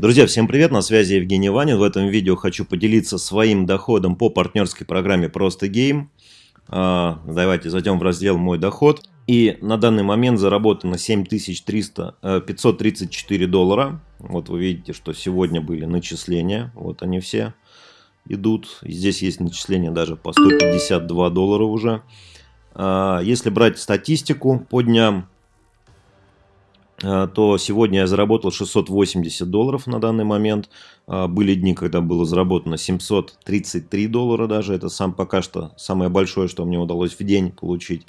Друзья, всем привет, на связи Евгений Ванин. В этом видео хочу поделиться своим доходом по партнерской программе Просто Гейм. А, давайте зайдем в раздел «Мой доход». И на данный момент заработано 7300, 534 э, доллара. Вот вы видите, что сегодня были начисления. Вот они все идут. Здесь есть начисления даже по 152 доллара уже. А, если брать статистику по дням, то сегодня я заработал 680 долларов на данный момент. А, были дни, когда было заработано 733 доллара даже. Это сам пока что самое большое, что мне удалось в день получить.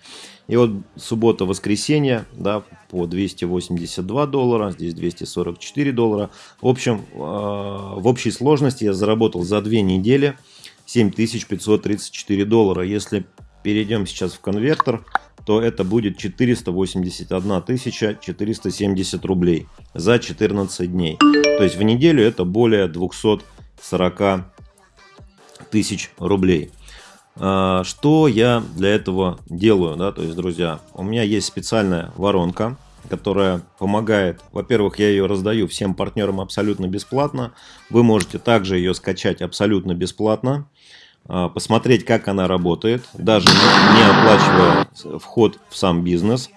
И вот суббота-воскресенье, да, по 282 доллара, здесь 244 доллара. В общем, а, в общей сложности я заработал за две недели 7534 доллара. Если перейдем сейчас в конвертер, то это будет 481 470 рублей за 14 дней. То есть в неделю это более 240 тысяч рублей. А, что я для этого делаю, да, то есть, друзья, у меня есть специальная воронка, которая помогает, во-первых, я ее раздаю всем партнерам абсолютно бесплатно, вы можете также ее скачать абсолютно бесплатно, посмотреть, как она работает, даже не оплачивая вход в сам бизнес.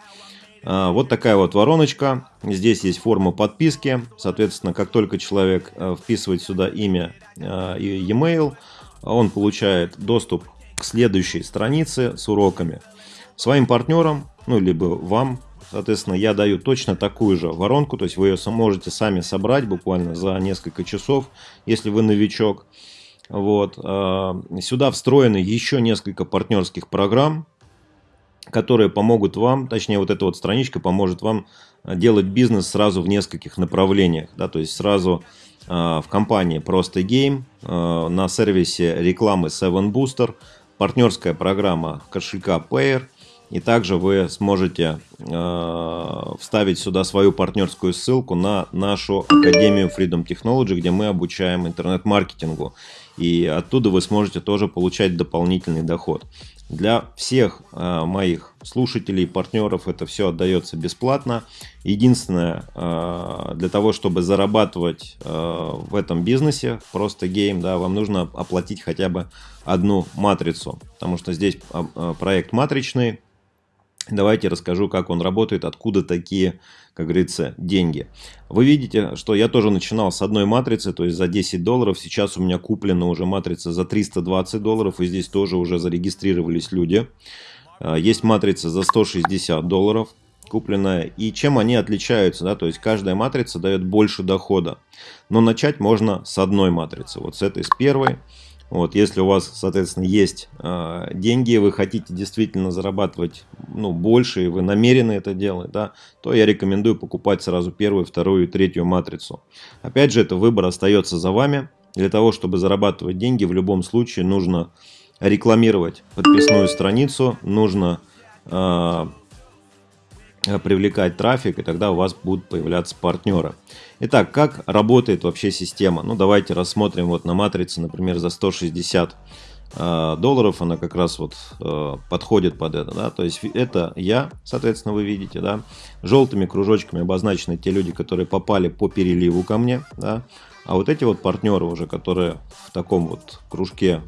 А, вот такая вот вороночка. Здесь есть форма подписки. Соответственно, как только человек а, вписывает сюда имя и e-mail, он получает доступ к следующей странице с уроками. Своим партнерам, ну, либо вам, соответственно, я даю точно такую же воронку, то есть вы ее можете сами собрать буквально за несколько часов, если вы новичок. Вот. А, сюда встроены еще несколько партнерских программ, которые помогут вам, точнее вот эта вот страничка поможет вам делать бизнес сразу в нескольких направлениях. Да, то есть сразу а, в компании Просто Game, на сервисе рекламы Seven Booster, партнерская программа кошелька Payer, и также вы сможете э, вставить сюда свою партнерскую ссылку на нашу Академию Freedom Technology, где мы обучаем интернет-маркетингу. И оттуда вы сможете тоже получать дополнительный доход. Для всех э, моих слушателей, партнеров это все отдается бесплатно. Единственное, э, для того, чтобы зарабатывать э, в этом бизнесе, просто гейм, да, вам нужно оплатить хотя бы одну матрицу. Потому что здесь проект матричный, Давайте расскажу, как он работает, откуда такие, как говорится, деньги. Вы видите, что я тоже начинал с одной матрицы, то есть за 10 долларов. Сейчас у меня куплена уже матрица за 320 долларов, и здесь тоже уже зарегистрировались люди. А, есть матрица за 160 долларов купленная. И чем они отличаются, да, то есть каждая матрица дает больше дохода. Но начать можно с одной матрицы, вот с этой, с первой. Вот, если у вас, соответственно, есть э, деньги, вы хотите действительно зарабатывать ну, больше, и вы намерены это делать, да, то я рекомендую покупать сразу первую, вторую и третью матрицу. Опять же, это выбор остается за вами. Для того, чтобы зарабатывать деньги, в любом случае нужно рекламировать подписную страницу, нужно э, привлекать трафик, и тогда у вас будут появляться партнеры. Итак, как работает вообще система? Ну, давайте рассмотрим вот на матрице, например, за 160 э, долларов, она как раз вот э, подходит под это, да, то есть это я, соответственно, вы видите, да, желтыми кружочками обозначены те люди, которые попали по переливу ко мне, да, а вот эти вот партнеры уже, которые в таком вот кружке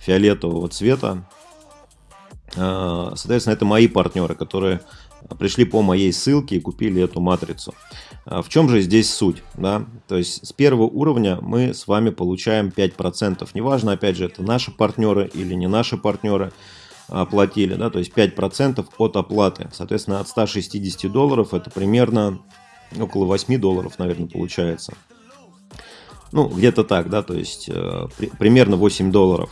фиолетового цвета, э, соответственно, это мои партнеры, которые пришли по моей ссылке и купили эту матрицу. А в чем же здесь суть? Да? То есть с первого уровня мы с вами получаем 5%. Неважно, опять же, это наши партнеры или не наши партнеры оплатили. Да? То есть 5% от оплаты. Соответственно, от 160 долларов это примерно около 8 долларов, наверное, получается. Ну, где-то так, да, то есть э, при, примерно 8 долларов.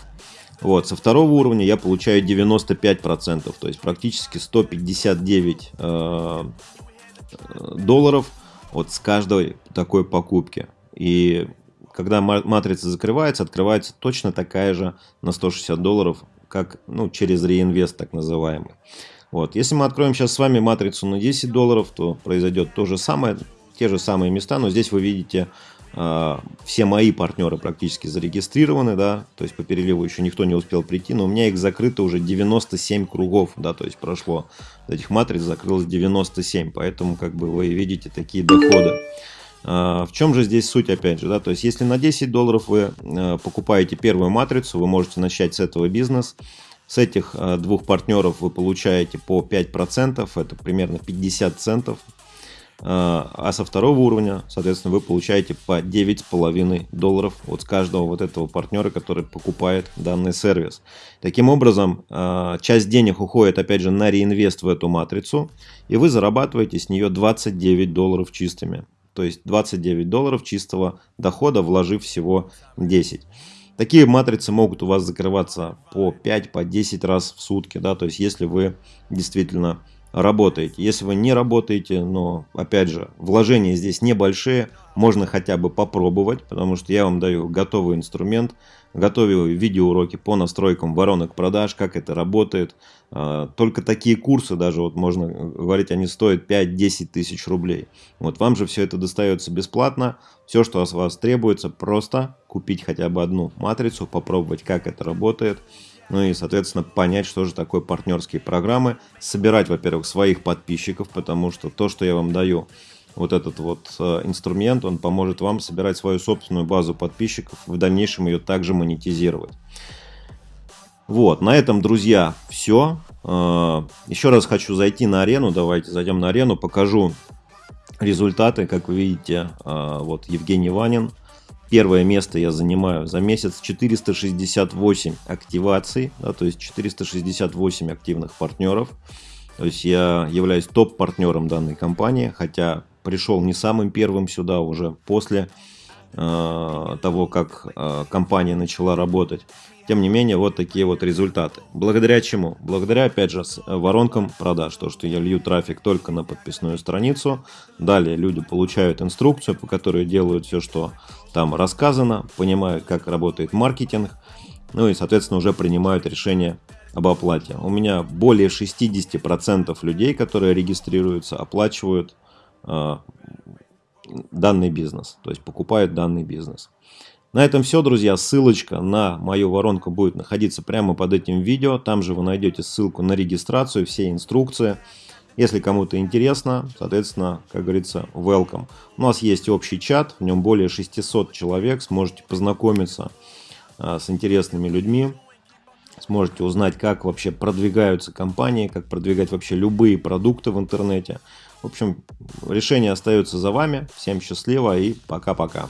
Вот, со второго уровня я получаю 95%, то есть практически 159 э, долларов вот с каждой такой покупки. И когда матрица закрывается, открывается точно такая же на 160 долларов, как ну, через реинвест так называемый. Вот. Если мы откроем сейчас с вами матрицу на 10 долларов, то произойдет то же самое, те же самые места, но здесь вы видите все мои партнеры практически зарегистрированы, да, то есть по переливу еще никто не успел прийти, но у меня их закрыто уже 97 кругов, да, то есть прошло этих матриц закрылось 97, поэтому как бы вы видите такие доходы. А, в чем же здесь суть, опять же, да, то есть если на 10 долларов вы э, покупаете первую матрицу, вы можете начать с этого бизнес, с этих двух партнеров вы получаете по 5%, это примерно 50 центов, а, а со второго уровня, соответственно, вы получаете по 9,5 долларов от каждого вот этого партнера, который покупает данный сервис. Таким образом, а, часть денег уходит, опять же, на реинвест в эту матрицу, и вы зарабатываете с нее 29 долларов чистыми. То есть 29 долларов чистого дохода, вложив всего 10. Такие матрицы могут у вас закрываться по 5, по 10 раз в сутки. Да? То есть если вы действительно работаете. Если вы не работаете, но, опять же, вложения здесь небольшие, можно хотя бы попробовать, потому что я вам даю готовый инструмент, готовил видеоуроки по настройкам воронок продаж, как это работает. А, только такие курсы, даже вот можно говорить, они стоят 5-10 тысяч рублей. Вот вам же все это достается бесплатно. Все, что от вас требуется, просто купить хотя бы одну матрицу, попробовать, как это работает ну и, соответственно, понять, что же такое партнерские программы, собирать, во-первых, своих подписчиков, потому что то, что я вам даю, вот этот вот э, инструмент, он поможет вам собирать свою собственную базу подписчиков, в дальнейшем ее также монетизировать. Вот, на этом, друзья, все. Э, еще раз хочу зайти на арену, давайте зайдем на арену, покажу результаты, как вы видите, э, вот Евгений Ванин, Первое место я занимаю за месяц 468 активаций, да, то есть 468 активных партнеров. То есть я являюсь топ-партнером данной компании, хотя пришел не самым первым сюда, уже после э, того, как э, компания начала работать. Тем не менее, вот такие вот результаты. Благодаря чему? Благодаря, опять же, воронкам продаж. То, что я лью трафик только на подписную страницу. Далее люди получают инструкцию, по которой делают все, что там рассказано, понимают, как работает маркетинг. Ну и, соответственно, уже принимают решение об оплате. У меня более 60% людей, которые регистрируются, оплачивают э, данный бизнес. То есть покупают данный бизнес. На этом все, друзья. Ссылочка на мою воронку будет находиться прямо под этим видео. Там же вы найдете ссылку на регистрацию, все инструкции. Если кому-то интересно, соответственно, как говорится, welcome. У нас есть общий чат, в нем более 600 человек. Сможете познакомиться а, с интересными людьми. Сможете узнать, как вообще продвигаются компании, как продвигать вообще любые продукты в интернете. В общем, решение остается за вами. Всем счастливо и пока-пока.